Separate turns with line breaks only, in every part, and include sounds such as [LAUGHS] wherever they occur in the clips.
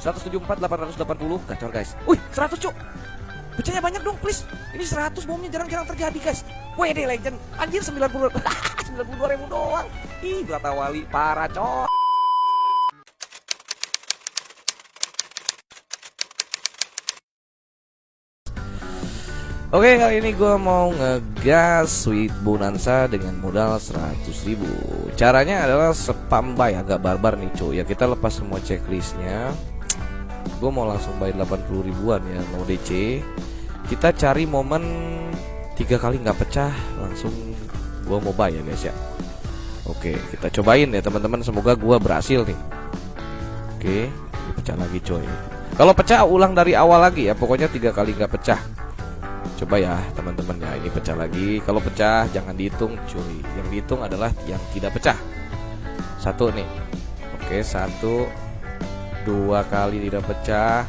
174 880 gacor guys. Wih, 100 cuk. Pecahnya banyak dong, please. Ini 100 bomnya jarang-jarang terjadi, guys. WD Legend. Anjir 90 92 ribu doang. [LAUGHS] Ih, berata wali parah, cok. Oke kali ini gue mau ngegas Sweet Bonanza dengan modal 100 ribu Caranya adalah spam buy agak barbar nih cuy Ya kita lepas semua checklistnya Gue mau langsung bayar 80 ribuan ya no DC Kita cari momen tiga kali nggak pecah Langsung gue mau ya guys ya. Oke kita cobain ya teman-teman. Semoga gue berhasil nih. Oke pecah lagi cuy Kalau pecah ulang dari awal lagi ya. Pokoknya tiga kali nggak pecah. Coba ya teman-teman ya ini pecah lagi. Kalau pecah jangan dihitung cuy Yang dihitung adalah yang tidak pecah. Satu nih. Oke satu Dua kali tidak pecah.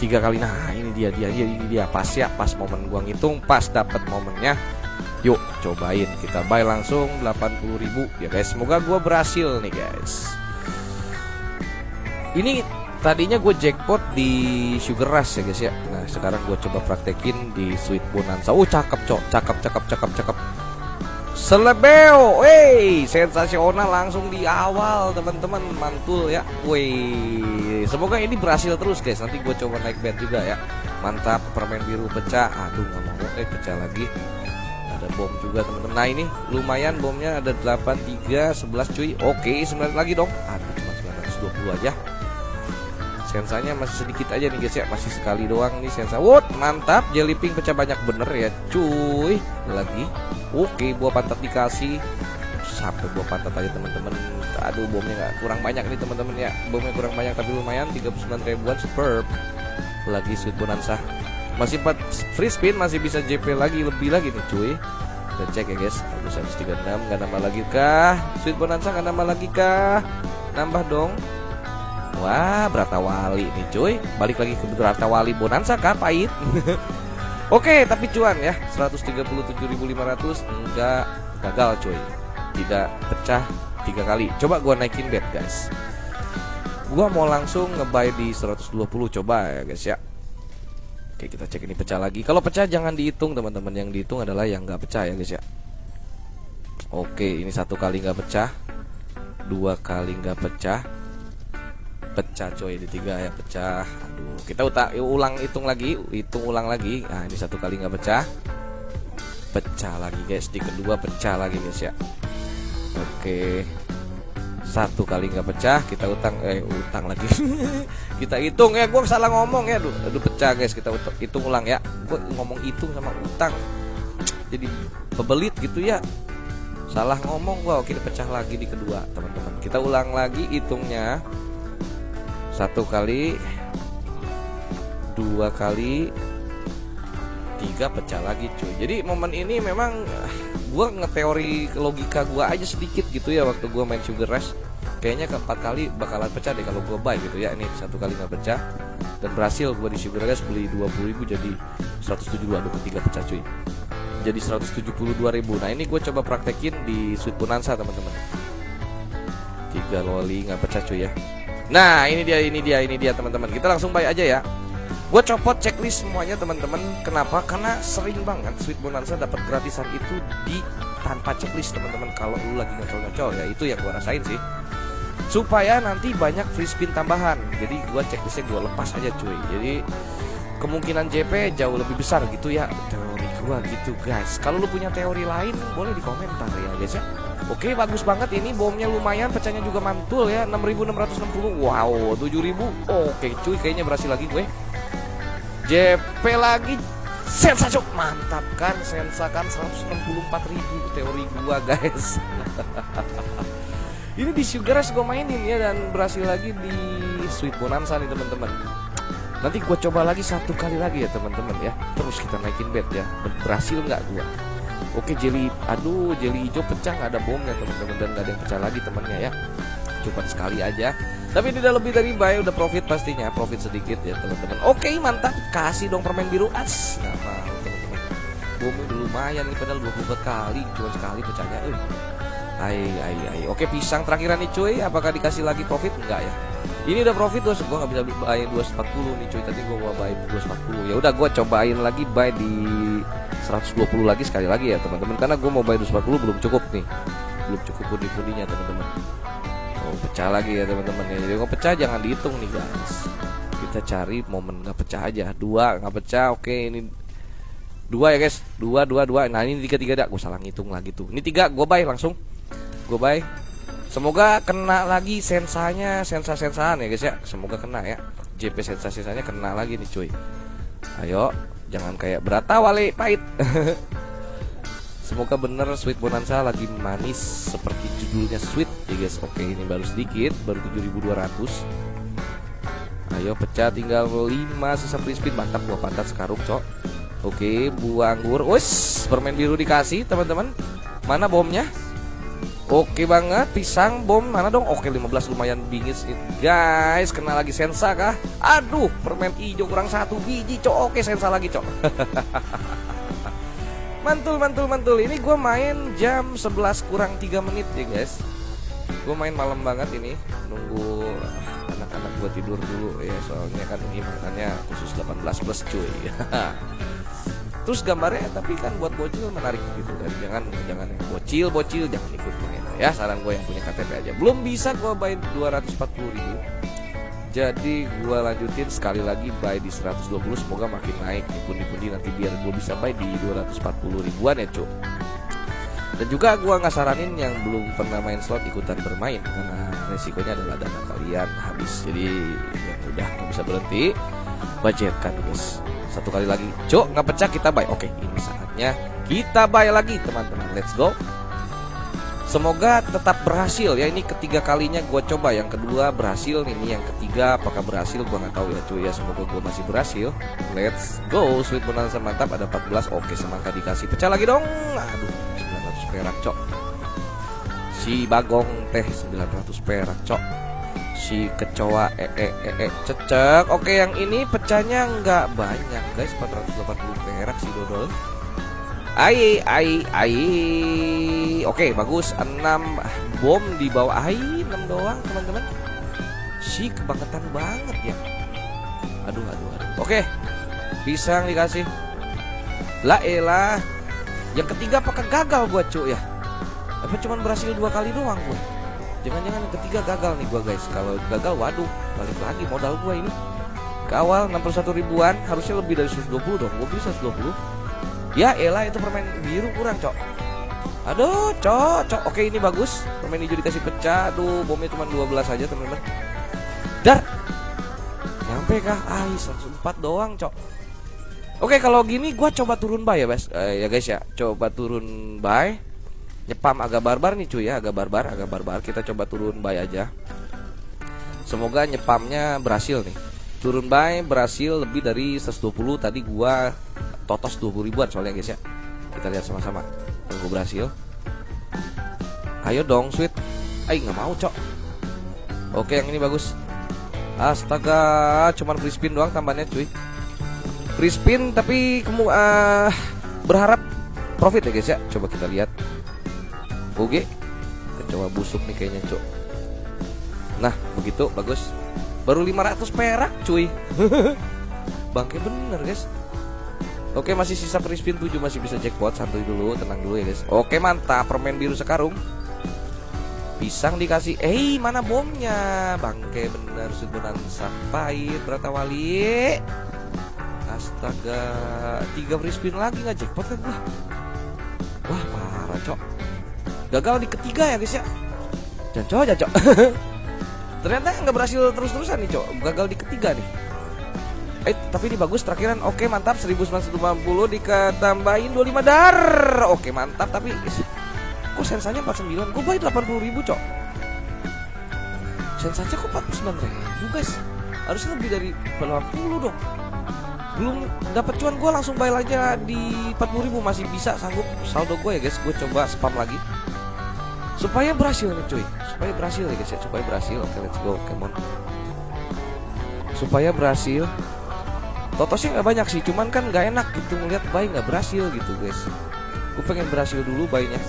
Tiga kali Nah ini dia dia dia ini dia. Pas ya pas momen gua ngitung Pas dapat momennya. Yuk cobain. Kita buy langsung 80.000 ya guys Semoga gua berhasil nih guys. Ini tadinya gue jackpot di Sugar Rush ya guys ya. Nah sekarang gue coba praktekin di Sweet Bonanza. Oh cakep cok, cakep cakep cakep cakep Selebeo, wey, sensasional langsung di awal teman-teman mantul ya, wey. Semoga ini berhasil terus guys. Nanti gue coba naik bed juga ya. Mantap, permen biru pecah. Aduh nggak mau, eh pecah lagi. Ada bom juga teman-teman. Nah ini lumayan bomnya ada 8, 3, 11 cuy. Oke, 9 lagi dong. Aduh cuma 920 aja. Sensanya masih sedikit aja nih guys ya Masih sekali doang nih sensa What mantap Jelly pink pecah banyak bener ya cuy Lagi Oke buah pantat dikasih. Sampai buah pantat aja teman-teman. Aduh bomnya nggak kurang banyak nih teman-teman ya. Bomnya kurang banyak tapi lumayan. 39 ribuan superb. Lagi sweet bonanza. Masih 4 free spin masih bisa JP lagi Lebih lagi nih cuy. Kita cek ya guys. Habis 136 Gak nambah lagi kah? Sweet bonanza gak nambah lagi kah? Nambah dong. Wah, Brata Wali nih cuy. Balik lagi ke Brata Wali Bonanza kah pahit. [LAUGHS] Oke, tapi cuan ya. 137.500 enggak gagal cuy. Tidak pecah tiga kali. Coba gua naikin bet, guys. Gua mau langsung ngebuy di 120 coba ya, guys ya. Oke, kita cek ini pecah lagi. Kalau pecah jangan dihitung, teman-teman. Yang dihitung adalah yang nggak pecah ya, guys ya. Oke, ini satu kali nggak pecah. Dua kali nggak pecah pecah coy di tiga ya pecah kita utak ulang hitung lagi hitung ulang lagi. Nah ini satu kali nggak pecah. Pecah lagi guys. Di kedua pecah lagi guys ya. Oke. Satu kali nggak pecah kita utang eh utang lagi. [LAUGHS] Kita hitung ya. Gue salah ngomong ya. Aduh, aduh pecah guys. Kita hitung ulang ya. Gue ngomong hitung sama utang. Jadi pebelit gitu ya. Salah ngomong gua. Oke pecah lagi di kedua teman-teman. Kita ulang lagi hitungnya. Satu kali dua kali tiga pecah lagi cuy. Jadi momen ini memang gue ngeteori logika gue aja sedikit gitu ya waktu gue main sugar rush. Kayaknya keempat kali bakalan pecah deh kalau gue buy gitu ya. Ini satu kali nggak pecah. Dan berhasil gue di sugar rush beli 20 ribu jadi 172 aduh ketiga pecah cuy. Jadi 172 ribu. Nah ini gue coba praktekin di sweet bonanza teman-teman. Tiga loli nggak pecah cuy ya. Nah ini dia ini dia ini dia teman-teman. Kita langsung buy aja ya Gue copot checklist semuanya teman-teman. Kenapa? Karena sering banget Sweet Bonanza dapat gratisan itu di tanpa checklist teman-teman. Kalau lu lagi ngecol-ngecol ya itu yang gue rasain sih. Supaya nanti banyak free spin tambahan. Jadi gue checklistnya gue lepas aja cuy. Jadi kemungkinan JP jauh lebih besar gitu ya. Teori gue gitu guys. Kalau lu punya teori lain boleh di komentar ya guys ya. Oke bagus banget. Ini bomnya lumayan pecahnya juga mantul ya. 6660 wow 7000 oke cuy kayaknya berhasil lagi gue JP lagi. Sensasi mantap kan? Sensakan 164.000 teori gua guys. [LAUGHS] Ini di Sugar Rush gue mainin ya dan berhasil lagi di Sweet Bonanza nih teman-teman. Nanti gue coba lagi satu kali lagi ya teman-teman ya. Terus kita naikin bet ya. Berhasil nggak gua? Oke jelly, aduh jelly hijau pecah nggak ada bomnya teman-teman dan nggak ada yang pecah lagi temannya ya. Cuma sekali aja. Tapi tidak lebih dari buy udah profit pastinya, profit sedikit ya teman-teman. Oke mantap, kasih dong permen biru as. Nggak mau teman-teman. Udah lumayan nih padahal 24 kali, cuma sekali pecahnya. Uh. Hai, hai, hai. Oke pisang terakhiran nih cuy, apakah dikasih lagi profit? Enggak ya. ini udah profit tuh gue nggak bisa buy 240 nih cuy tadi gue mau buy 240 ya udah gue cobain lagi buy di 120 lagi sekali lagi ya teman-teman karena gue mau buy 240 belum cukup nih belum cukup pundi-pundinya teman-teman oh pecah lagi ya teman-teman ya. Jadi kalau pecah jangan dihitung nih guys. Kita cari momen nggak pecah aja. Dua nggak pecah oke ini dua ya guys. Dua dua dua. Nah ini tiga tiga dah gue salah ngitung lagi tuh. Ini tiga gue buy langsung. Gue buy. Semoga kena lagi sensanya, sensa-sensaan ya guys ya. Semoga kena ya. JP sensa-sensanya kena lagi nih cuy. Ayo, jangan kayak berata wale. Pahit. [LAUGHS] Semoga bener Sweet Bonanza lagi manis seperti judulnya Sweet ya guys. Oke, ini baru sedikit, baru 7200. Ayo pecah tinggal 5 sisa free spin mantap gua pantat sekarung, cok. Oke, buah anggur. Wes, permen biru dikasih, teman-teman. Mana bomnya? Oke banget, pisang bom mana dong? Oke 15 lumayan bingit guys. Kena lagi sensa kah? Aduh, permen hijau kurang satu biji cok. Oke sensa lagi cok. [LAUGHS] mantul mantul mantul. Ini gue main jam 11 kurang 3 menit ya guys. Gue main malam banget ini. Nunggu anak-anak gue tidur dulu ya soalnya kan ini makanya khusus 18 plus cuy. [LAUGHS] Terus gambarnya tapi kan buat bocil menarik gitu kan. Jangan jangan bocil bocil jangan ikut main ya saran gue yang punya KTP aja belum bisa gue buy 240 ribu jadi gue lanjutin sekali lagi buy di 120 semoga makin naik nih pundi-pundi nanti biar gue bisa buy di 240 ribuan ya cuk dan juga gue nggak saranin yang belum pernah main slot ikutan bermain. Karena resikonya adalah dana kalian habis. Jadi yang udah nggak bisa berhenti. Budgetkan guys. Satu kali lagi. Cuk nggak pecah kita buy. Oke ini saatnya kita buy lagi teman-teman. Let's go Semoga tetap berhasil ya. Ini ketiga kalinya gue coba. Yang kedua berhasil. Ini yang ketiga apakah berhasil gue nggak tahu ya cuy ya. Semoga gue masih berhasil. Let's go. Sweet bonanza mantap. Ada 14. Oke semangka dikasih. Pecah lagi dong. Aduh 900 perak cok. Si bagong teh 900 perak cok. Si kecoa e e e, e cecek. Oke yang ini pecahnya nggak banyak guys. 480 perak si dodol. Ai ai ai. Oke, bagus. 6 bom di bawah ai 6 doang, teman-teman. Si kebangetan banget ya. Aduh, aduh, aduh. Oke. Pisang dikasih. La elah. Yang ketiga apakah gagal gua, cuy ya? Apa cuma berhasil dua kali doang gua? Jangan-jangan yang ketiga gagal nih gua, guys. Kalau gagal, waduh, balik lagi modal gua ini. Kawal 61 ribuan, harusnya lebih dari 120 dong. Gua bisa 120. Ya elah itu permen biru kurang cok Aduh cok cok Oke ini bagus. Permen hijau dikasih pecah. Aduh bomnya cuma 12 aja teman-teman. Dar! Nyampe kah? Ah 104 doang cok. Oke kalau gini gue coba turun bay ya guys eh, Ya guys ya. Coba turun bay Nyepam agak barbar nih cuy ya. Agak barbar Agak barbar. Kita coba turun bay aja. Semoga nyepamnya berhasil nih. Turun bay berhasil lebih dari 120 Tadi gua totos 20 ribuan soalnya guys ya. Kita lihat sama-sama tunggu berhasil ayo dong sweet. Ayo nggak mau cok. Oke yang ini bagus. Astaga cuman free spin doang tambahnya cuy. Free spin tapi kamu uh, berharap profit ya guys ya. Coba kita lihat. Oke. Coba busuk nih kayaknya cok. Nah begitu bagus. Baru 500 perak cuy. [LAUGHS] Bangke bener guys Oke masih sisa free spin 7 masih bisa jackpot. Santuy dulu tenang dulu ya guys. Oke mantap. Permen biru sekarung. Pisang dikasih. Eh mana bomnya? Bangke bener. Sudunan sampai Berata wali. Astaga Tiga free spin lagi nggak jackpot kan gua? Wah parah cok. Gagal di ketiga ya guys ya? Jancok jancok. [LAUGHS] Ternyata nggak berhasil terus-terusan nih cok. Gagal di ketiga nih Eh tapi ini bagus terakhiran. Oke mantap. 1950 diketambahin 25 dar. Oke mantap. Tapi Kok sensanya 49 Gue bayar 80 ribu cok? Sensanya kok 49 ribu guys? Harusnya lebih dari 80 dong. Belum dapat cuan gue langsung bayar aja di 40 ribu. Masih bisa sanggup saldo gue ya guys. Gue coba spam lagi. Supaya berhasil nih cuy. Supaya berhasil ya guys ya. Supaya berhasil. Oke let's go Come on Supaya berhasil Totosnya nggak banyak sih, cuman kan nggak enak gitu ngeliat bayi nggak berhasil gitu guys. Gue pengen berhasil dulu bayinya.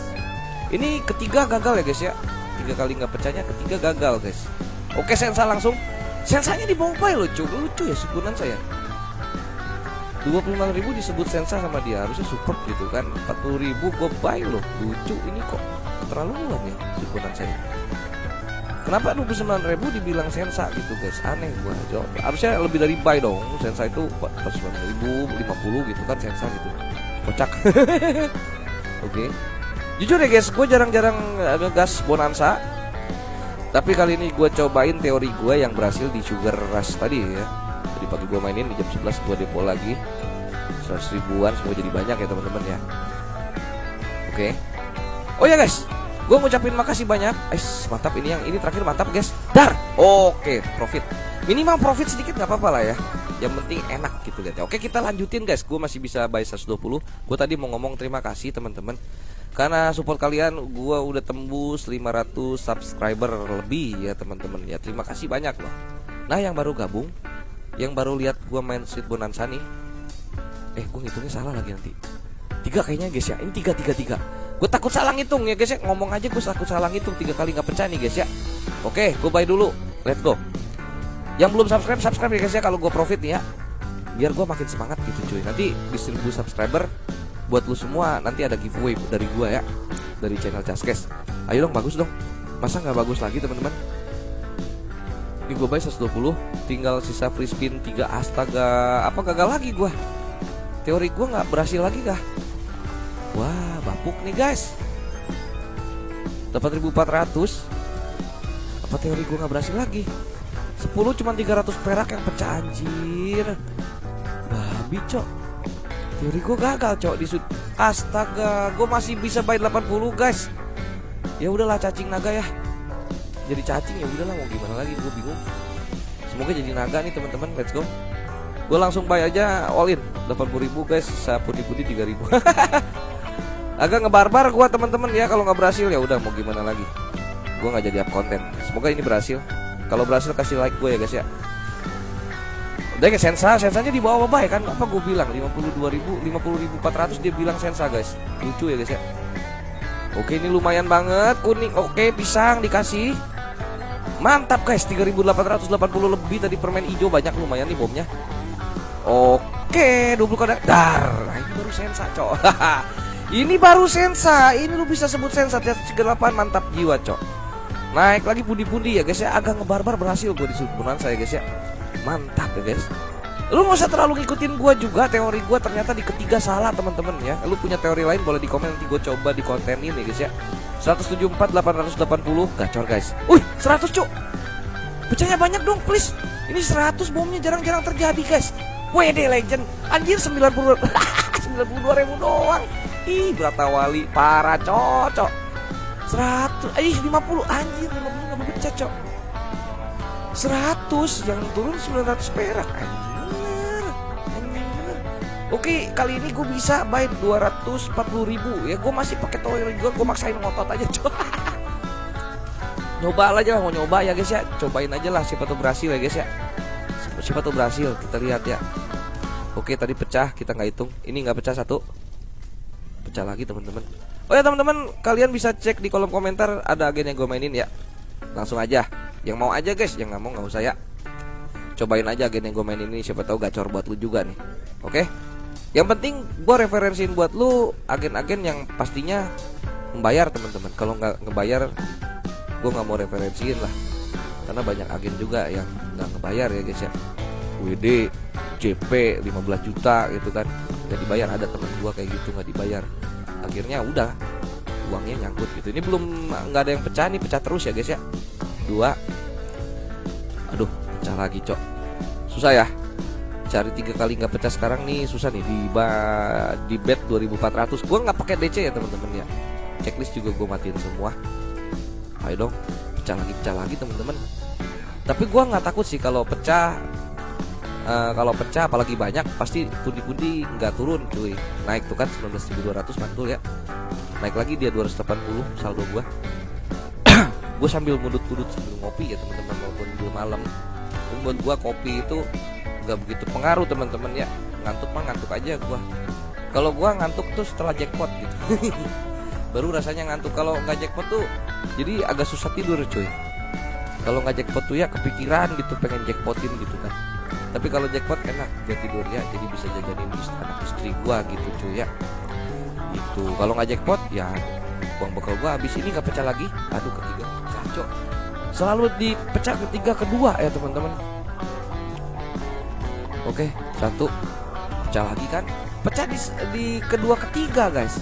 Ini ketiga gagal ya guys ya. Tiga kali nggak pecahnya, ketiga gagal guys. Oke sensa langsung. sensanya di bay loh cuy lucu ya sebulan saya 25 ribu disebut sensa sama dia harusnya support gitu kan 40 ribu gue buy loh lucu ini kok keterlaluan ya sebulan saya Kenapa 29 ribu dibilang sensa gitu guys? Aneh gua jawab. Harusnya lebih dari buy dong. Sensa itu 49 ribu 50 gitu kan sensa gitu. Kocak. [LAUGHS] Oke. Okay. Jujur ya guys Gue jarang-jarang ngegas bonanza. Tapi kali ini gue cobain teori gue yang berhasil di Sugar Rush tadi ya. Tadi pagi gue mainin di jam 11 gue depo lagi. 100 ribuan semua jadi banyak ya teman-teman ya. Oke. Okay. Oh ya guys Gue ngucapin makasih banyak. Eh, mantap ini yang ini terakhir mantap, guys. Dar. Oke, profit. Minimal profit sedikit nggak apa-apa lah ya. Yang penting enak gitu lihat ya. Oke, kita lanjutin guys. Gue masih bisa buy 120. Gue tadi mau ngomong terima kasih teman-teman. Karena support kalian gue udah tembus 500 subscriber lebih ya teman-teman ya. Terima kasih banyak loh. Nah, yang baru gabung, yang baru lihat gue main Sweet Bonanza nih. Eh, gue ngitungnya salah lagi nanti. Tiga kayaknya guys ya. Ini tiga tiga tiga. Gue takut salah ngitung ya guys ya. Ngomong aja gue takut salah ngitung. Tiga kali gak pecah nih guys ya. Oke gue buy dulu. Let's go. Yang belum subscribe subscribe ya guys ya Kalau gue profit nih ya. Biar gue makin semangat gitu cuy. Nanti di 1000 subscriber Buat lu semua Nanti ada giveaway dari gue ya. Dari channel Caskes. Ayo dong bagus dong. Masa gak bagus lagi teman-teman? Ini gue buy 120 Tinggal sisa free spin 3 Astaga Apa gagal lagi gue Teori gue gak berhasil lagi kah? Wah, bapuk nih guys. 8400. Apa teori gue nggak berhasil lagi? 10 cuma 300 perak yang pecah anjir. Babi, cok. Teori gue gagal, cok di sud. Astaga, gue masih bisa buy 80, guys. Ya udahlah cacing naga ya. Jadi cacing ya udahlah mau gimana lagi, gue bingung. Semoga jadi naga nih teman-teman. Let's go. Gue langsung buy aja all in 80 ribu guys, sapudi-pudi 3 ribu [LAUGHS] agak ngebarbar gua teman-teman ya kalau nggak berhasil ya udah mau gimana lagi? Gua nggak jadi up konten semoga ini berhasil. Kalau berhasil kasih like gue ya guys ya. Udah ya sensa sensanya di bawah ya kan? Apa gue bilang? 52 ribu 50 ribu 400 dia bilang sensa guys. Lucu ya guys ya. Oke ini lumayan banget kuning oke pisang dikasih. Mantap guys 3880 lebih tadi permen hijau banyak lumayan nih bomnya. Oke 20 kadar dar nah, ini baru sensa cok [LAUGHS] Ini baru sensa, ini lu bisa sebut sensa. Segelapan mantap jiwa cok. Naik lagi pundi-pundi ya guys ya. Agak ngebarbar berhasil gue di subunan saya guys ya. Mantap ya guys. Lu gak usah terlalu ngikutin gue juga. Teori gue ternyata di ketiga salah teman-teman ya. Lu punya teori lain boleh di komen. Nanti gue coba di konten ini guys ya. 174 880 gacor guys. Wih 100 cok Pecahnya banyak dong please. Ini 100 bomnya jarang-jarang terjadi guys. WD legend. Anjir 90 92 [LAUGHS] ribu doang Ih, berata wali parah cocok. 100, ih 50 anjir 50 enggak pecah, cok. 100 yang turun 900 perak anjir. Anjir. Oke, kali ini gue bisa buy 240 ribu Ya gue masih pakai tower juga Gue maksain ngotot aja cok [LAUGHS] Nyoba aja lah mau nyoba ya guys ya Cobain aja lah siapa tuh berhasil ya guys ya Siapa tuh berhasil kita lihat ya Oke tadi pecah kita nggak hitung Ini nggak pecah satu pecah lagi teman-teman. Oh ya teman-teman kalian bisa cek di kolom komentar ada agen yang gue mainin ya. Langsung aja. Yang mau aja guys. Yang nggak mau nggak usah ya. Cobain aja agen yang gue mainin ini. Siapa tahu gacor buat lu juga nih. Oke? Yang penting gue referensiin buat lu agen-agen yang pastinya membayar teman-teman. Kalau nggak ngebayar gue nggak mau referensiin lah. Karena banyak agen juga yang nggak ngebayar ya guys ya WD JP 15 juta gitu kan. Nggak dibayar ada temen gua kayak gitu nggak dibayar. Akhirnya udah uangnya nyangkut gitu. Ini belum nggak ada yang pecah nih pecah terus ya guys ya. Dua. Aduh pecah lagi cok. Susah ya. Cari tiga kali nggak pecah sekarang nih susah nih. Di ba di bet 2400 gua nggak pakai DC ya teman-teman ya. Checklist juga gua matiin semua. Ayo dong pecah lagi pecah lagi teman-teman tapi gua nggak takut sih kalau pecah uh, kalau pecah apalagi banyak pasti pundi-pundi nggak turun cuy. Naik tuh kan 19.200 mantul ya. Naik lagi dia 280 saldo gua. [CLEARS THROAT] Gue sambil mudut-mudut sambil ngopi ya teman-teman walaupun belum malam. Dan buat gua kopi itu nggak begitu pengaruh teman-teman ya. Ngantuk mah ngantuk aja gua. Kalau gua ngantuk tuh setelah jackpot gitu. [LAUGHS] Baru rasanya ngantuk. Kalau nggak jackpot tuh jadi agak susah tidur cuy. Kalau nggak jackpot tuh ya kepikiran gitu pengen jackpotin gitu kan tapi kalau jackpot enak buat tidur ya jadi bisa jajanin ist- anak istri gua gitu cuy ya. Itu kalau nggak jackpot ya uang bekal gua. Habis ini nggak pecah lagi. Aduh ketiga. Pecah cok selalu dipecah ketiga kedua ya teman-teman. Oke satu. Pecah lagi kan? Pecah di, di kedua ketiga guys.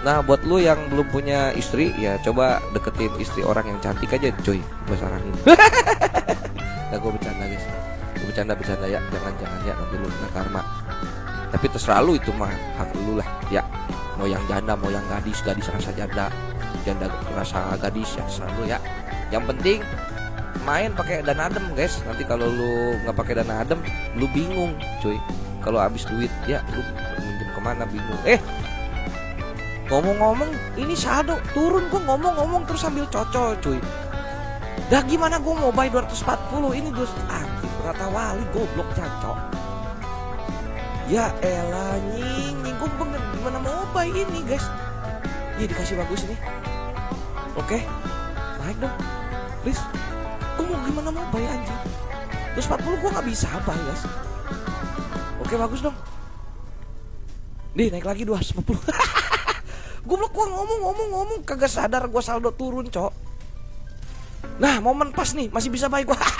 Nah buat lu yang belum punya istri ya coba deketin istri orang yang cantik aja cuy. Gue saranin [LAUGHS] Gue bercanda bercanda ya. Jangan jangan ya nanti lu karma. Tapi terserah lu itu mah hak lu lah ya. Mau yang janda mau yang gadis gadis rasa janda. Janda rasa gadis ya terserah lu ya. Yang penting main pakai dana adem guys. Nanti kalau lu nggak pakai dana adem lu bingung cuy. Kalau habis duit ya lu minjem ke mana bingung. Eh! Ngomong-ngomong ini saldo. Turun gua ngomong-ngomong terus sambil cocol cuy. Dah gimana gua mau buy 240 ini dos berata wali goblok cancok ya elah nying nying gua bener gimana mau buy ini guys? Iya dikasih bagus ini. Oke naik dong. Please. Gua mau gimana mau buy anjing? 240 gua nggak bisa buy guys. Oke bagus dong. Nih naik lagi 250 [LAUGHS] [LAUGHS] Goblok gua ngomong ngomong ngomong. Kagak sadar gua saldo turun, Cok. Nah, momen pas nih, masih bisa bayar gua. [LAUGHS]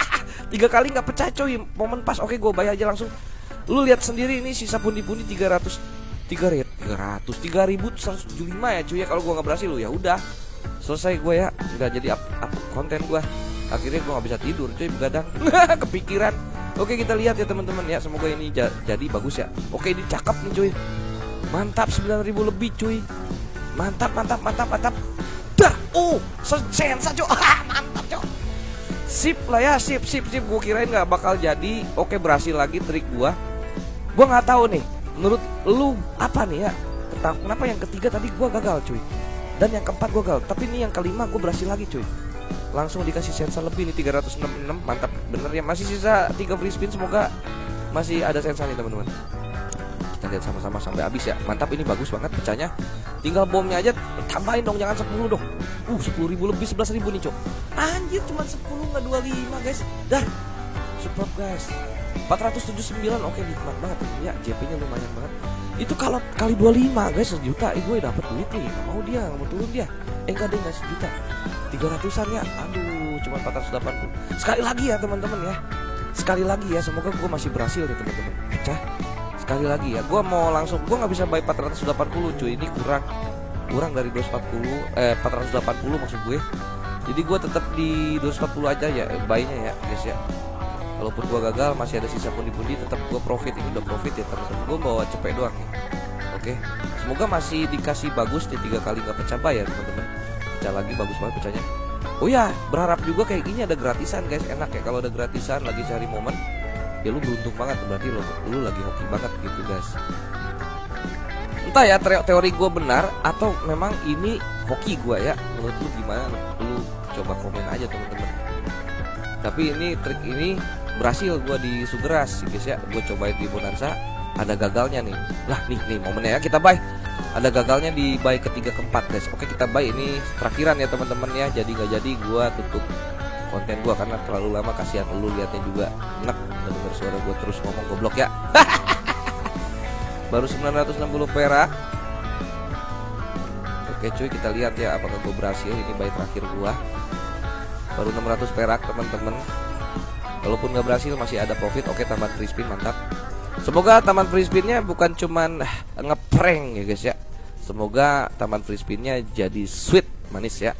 Tiga kali nggak pecah, coy. Momen pas. Oke, gua bayar aja langsung. Lu lihat sendiri ini sisa pundi-pundi 300 3 red 300 3175 ya cuy ya. Kalau gua nggak berhasil lu ya udah. Selesai gue ya. Udah jadi up, up konten gua. Akhirnya gua nggak bisa tidur cuy begadang. [LAUGHS] Kepikiran. Oke kita lihat ya teman-teman ya. Semoga ini ja- jadi bagus ya. Oke ini cakep nih cuy. Mantap 9000 lebih cuy. Mantap mantap mantap mantap. Dah! Oh sensa cok mantap cok sip lah ya sip sip sip. Gue kirain nggak bakal jadi. Oke berhasil lagi trik gua. Gua nggak tahu nih menurut lu apa nih ya tentang kenapa yang ketiga tadi gua gagal cuy? Dan yang keempat gua gagal. Tapi ini yang kelima gue berhasil lagi cuy. Langsung dikasih sensa lebih nih 366 mantap bener ya. Masih sisa 3 free spin semoga masih ada sensa nih teman-teman. Kita lihat sama-sama sampai habis ya. Mantap ini bagus banget pecahnya tinggal bomnya aja tambahin dong jangan 10 dong. Uh 10 ribu lebih 11 ribu nih cok. Anjir cuma 10 nggak 25 guys. Dah support guys. 479 oke nikmat banget. Ya JP nya lumayan banget. Itu kalau kali 25 guys sejuta eh gue dapet duit nih. Nggak mau dia nggak mau turun dia. Eh enggak deh nggak sejuta. 300an ya. Aduh cuma 480 sekali lagi ya teman-teman ya. Sekali lagi ya semoga gue masih berhasil nih teman-teman. Pecah sekali lagi ya gue mau langsung gue nggak bisa buy 480 cuy. Ini kurang kurang dari 240 eh 480 maksud gue. Jadi gue tetap di 240 aja ya eh, buy-nya ya guys ya. Walaupun gue gagal masih ada sisa pundi-pundi tetap gue profit. Ini udah profit ya teman-teman. Gue bawa cepet doang nih. Oke. Semoga masih dikasih bagus di tiga kali nggak pecah ya teman-teman. Pecah lagi bagus banget pecahnya. Oh ya berharap juga kayak gini ada gratisan guys. Enak ya kalau ada gratisan lagi cari momen ya lu beruntung banget berarti lu, lu lagi hoki banget gitu guys. Entah ya teori, gue benar atau memang ini hoki gue ya. Menurut lu gimana? Lu coba komen aja teman-teman. Tapi ini trik ini berhasil gue di Sugeras guys ya. Gue cobain di Bonanza. Ada gagalnya nih. Lah nih nih momennya ya. Kita buy ada gagalnya di buy ketiga keempat guys. Oke kita buy ini terakhiran ya teman-teman ya. Jadi nggak jadi gue tutup konten gua karena terlalu lama kasihan lu liatnya juga enak denger suara gua terus ngomong goblok ya. [LAUGHS] Baru 960 perak. Oke cuy kita lihat ya apakah gua berhasil. Ini bayi terakhir gua. Baru 600 perak teman-teman. Walaupun nggak berhasil masih ada profit. Oke tambahan free spin mantap. Semoga taman free spinnya bukan cuman eh, ngeprank ya guys ya. Semoga taman free spinnya jadi sweet manis ya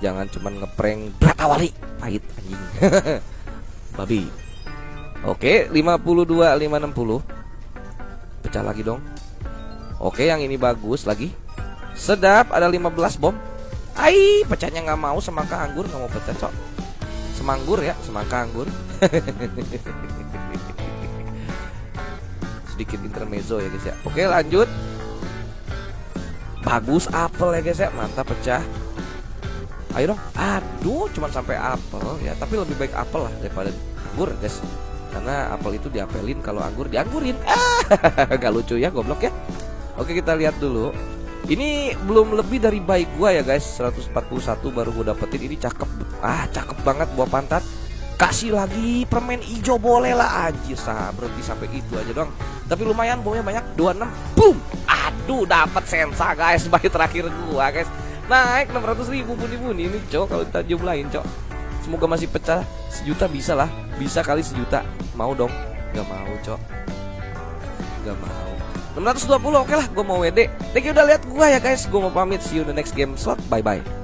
jangan cuman ngeprank berata wali pahit anjing. [LAUGHS] Babi. Oke 52 560 pecah lagi dong. Oke yang ini bagus lagi. Sedap ada 15 bom. Ai pecahnya nggak mau semangka anggur nggak mau pecah cok. Semanggur ya semangka anggur. [LAUGHS] Sedikit intermezzo ya guys ya. Oke lanjut. Bagus apel ya guys ya. Mantap pecah Ayo dong. Aduh, cuman sampai apel ya. Tapi lebih baik apel lah daripada anggur, guys. Karena apel itu diapelin, kalau anggur dianggurin. [LAUGHS] Ah, gak lucu ya, goblok ya. Oke, kita lihat dulu. Ini belum lebih dari baik gua ya guys 141 baru gua dapetin Ini cakep Ah cakep banget buah pantat Kasih lagi permen hijau boleh lah Anjir sah berhenti sampai itu aja dong Tapi lumayan bawanya banyak 26 Boom Aduh dapat sensa guys [LAUGHS] Bayi terakhir gua guys Naik 600 ribu bunyi-bunyi ini cok Kalau kita jumlahin cok. Semoga masih pecah. Sejuta bisa lah. Bisa kali sejuta. Mau dong. Gak mau cok. Gak mau. 620 oke lah. Gue mau WD Thank you udah lihat gue ya guys. Gue mau pamit. See you in the next game slot. Bye bye